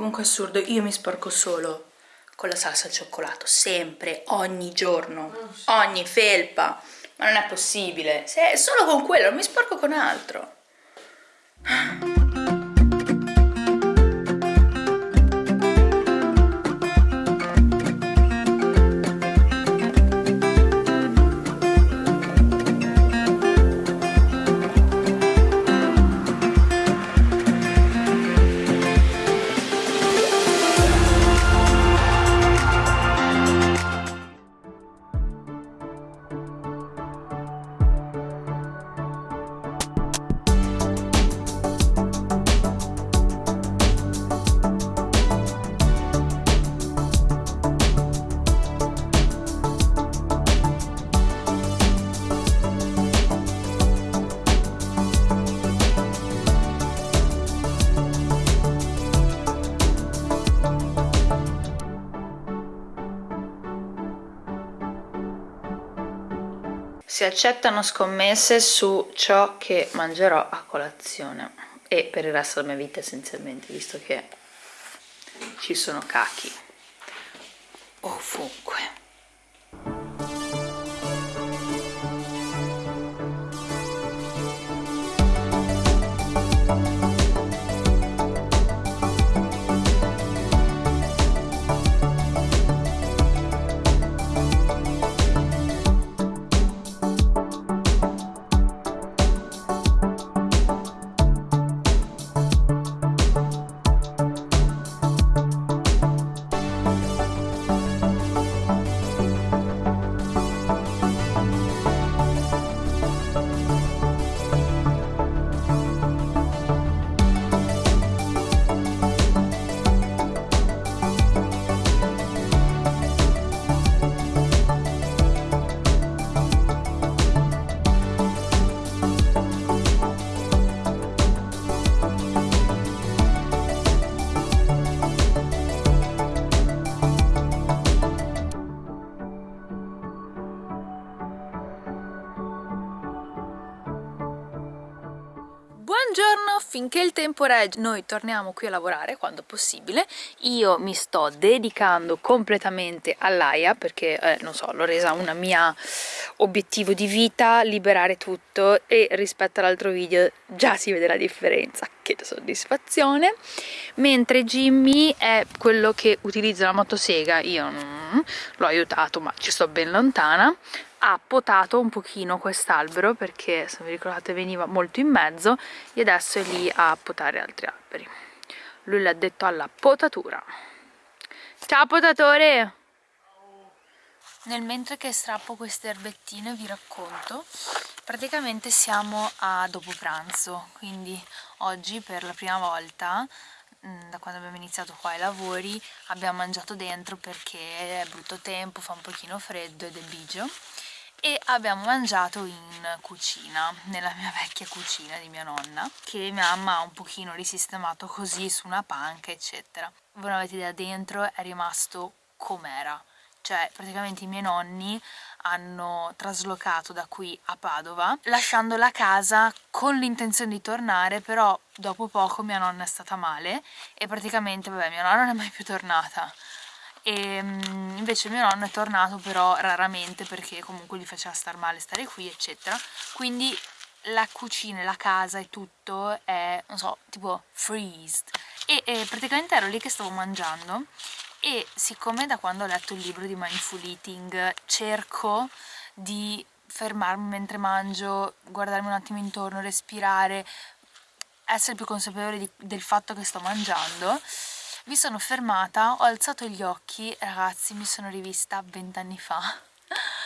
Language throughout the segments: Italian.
Comunque assurdo, io mi sporco solo con la salsa al cioccolato, sempre, ogni giorno, ogni felpa. Ma non è possibile, se è solo con quello, non mi sporco con altro. Si accettano scommesse su ciò che mangerò a colazione e per il resto della mia vita essenzialmente visto che ci sono cachi ovunque finché il tempo regge noi torniamo qui a lavorare quando possibile. Io mi sto dedicando completamente all'AIA perché eh, non so l'ho resa una mia obiettivo di vita liberare tutto e rispetto all'altro video già si vede la differenza. Che soddisfazione. Mentre Jimmy è quello che utilizza la motosega io l'ho aiutato ma ci sto ben lontana. Ha potato un pochino quest'albero perché se vi ricordate veniva molto in mezzo e adesso è lì a potare altri alberi. Lui l'ha detto alla potatura. Ciao potatore! Nel mentre che strappo queste erbettine vi racconto. Praticamente siamo a dopo pranzo quindi oggi per la prima volta da quando abbiamo iniziato qua i lavori abbiamo mangiato dentro perché è brutto tempo, fa un pochino freddo ed è bigio. E abbiamo mangiato in cucina, nella mia vecchia cucina di mia nonna che mia mamma ha un pochino risistemato così su una panca eccetera. Voi non avete idea dentro è rimasto com'era. Cioè praticamente i miei nonni hanno traslocato da qui a Padova lasciando la casa con l'intenzione di tornare però dopo poco mia nonna è stata male e praticamente vabbè mia nonna non è mai più tornata. E mm, invece mio nonno è tornato però raramente perché comunque gli faceva star male stare qui eccetera. Quindi la cucina, la casa e tutto è, non so, tipo freezed. E, e praticamente ero lì che stavo mangiando e siccome da quando ho letto il libro di Mindful Eating cerco di fermarmi mentre mangio, guardarmi un attimo intorno, respirare, essere più consapevole di, del fatto che sto mangiando mi sono fermata, ho alzato gli occhi, ragazzi mi sono rivista vent'anni fa.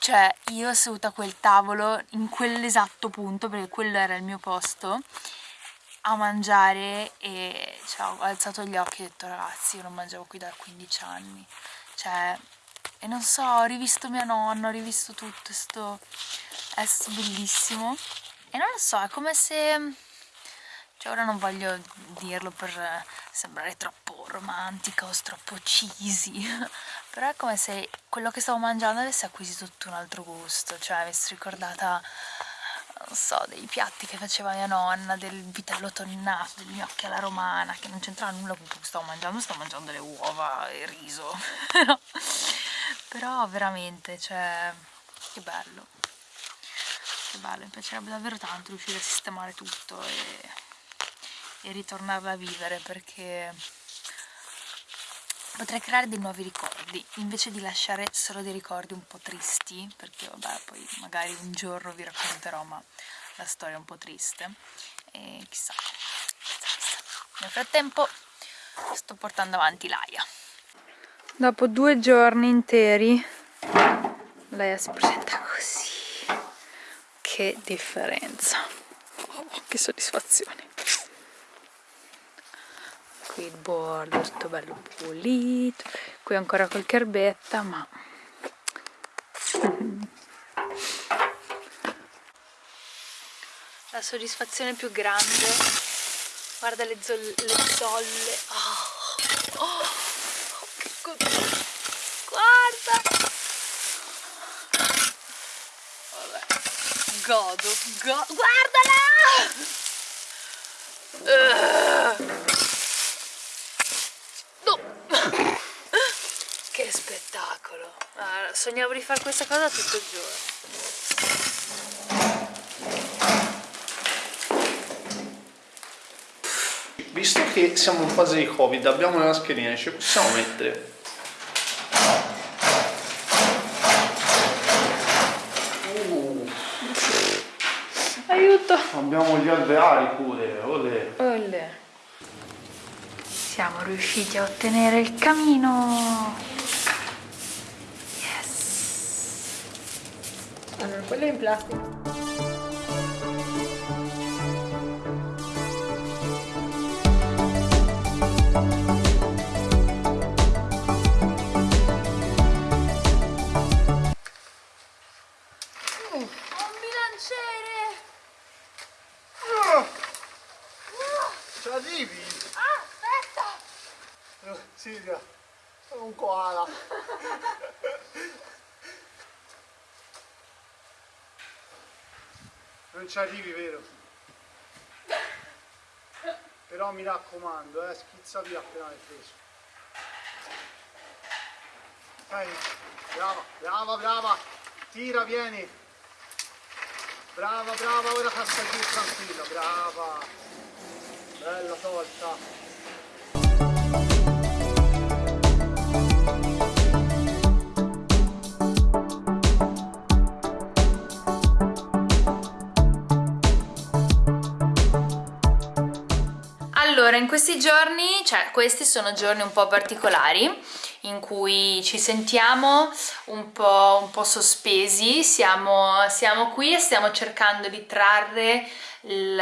Cioè io seduta a quel tavolo in quell'esatto punto perché quello era il mio posto a mangiare e cioè, ho alzato gli occhi e ho detto ragazzi io non mangiavo qui da 15 anni. Cioè e non so ho rivisto mia nonna ho rivisto tutto è è stato bellissimo. E non lo so è come se cioè ora non voglio dirlo per sembrare troppo romantica o troppo cheesy però è come se quello che stavo mangiando avesse acquisito tutto un altro gusto cioè avessi ricordata non so, dei piatti che faceva mia nonna, del vitello tonnato, degli gnocchi alla romana, che non c'entrava nulla con quello che stavo mangiando, stavo mangiando le uova e il riso. Però veramente, cioè, che bello. Che bello, mi piacerebbe davvero tanto riuscire a sistemare tutto e, e ritornarla a vivere perché potrei creare dei nuovi ricordi invece di lasciare solo dei ricordi un po' tristi perché vabbè poi magari un giorno vi racconterò ma la storia è un po' triste. E chissà, chissà, chissà. nel frattempo sto portando avanti l'aia. Dopo due giorni interi l'aia si presenta così. Che differenza. Oh, che soddisfazione qui il bordo tutto bello pulito qui ancora qualche erbetta ma la soddisfazione più grande guarda le, zolle, le zolle oh, oh, che guarda Vabbè. godo, go guardala uh. Che spettacolo! Ah, sognavo di fare questa cosa tutto il giorno. Visto che siamo in fase di covid, abbiamo le mascherine, ci possiamo mettere? Uh. Aiuto! Abbiamo gli alveari pure, olè! Olè! Siamo riusciti a ottenere il camino! Allora, quello è in plastica. Non ci arrivi, vero? Però mi raccomando, eh, schizza via appena l'hai preso. Dai, brava, brava, brava. Tira, vieni. Brava, brava, ora passa giù tranquilla, brava. Bella tolta. Allora, in questi giorni, cioè questi sono giorni un po' particolari in cui ci sentiamo un po', un po sospesi, siamo, siamo qui e stiamo cercando di trarre il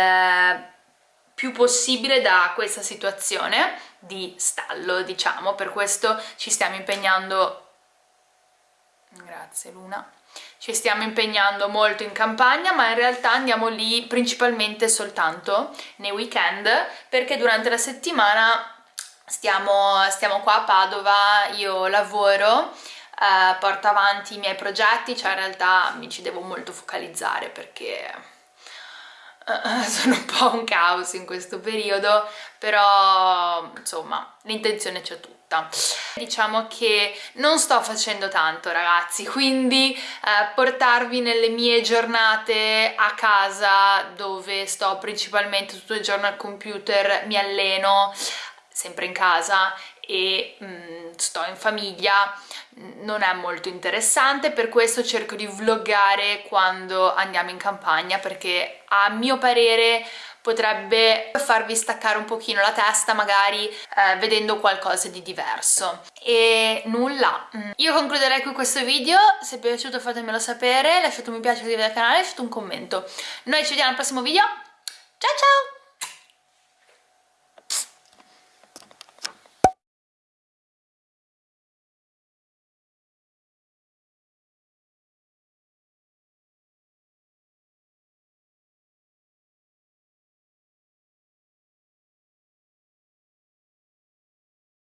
più possibile da questa situazione di stallo, diciamo, per questo ci stiamo impegnando... Grazie Luna ci stiamo impegnando molto in campagna ma in realtà andiamo lì principalmente soltanto nei weekend perché durante la settimana stiamo, stiamo qua a Padova, io lavoro eh, porto avanti i miei progetti, cioè in realtà mi ci devo molto focalizzare perché uh, sono un po' un caos in questo periodo, però insomma l'intenzione c'è tutta. Diciamo che non sto facendo tanto ragazzi, quindi eh, portarvi nelle mie giornate a casa dove sto principalmente tutto il giorno al computer, mi alleno sempre in casa e mm, sto in famiglia. Non è molto interessante per questo cerco di vloggare quando andiamo in campagna perché a mio parere potrebbe farvi staccare un pochino la testa magari eh, vedendo qualcosa di diverso. E nulla. Mm. io concluderei qui questo video. Se è piaciuto fatemelo sapere. Lasciate un mi piace iscrivetevi al canale lasciate un commento. Noi ci vediamo al prossimo video. Ciao ciao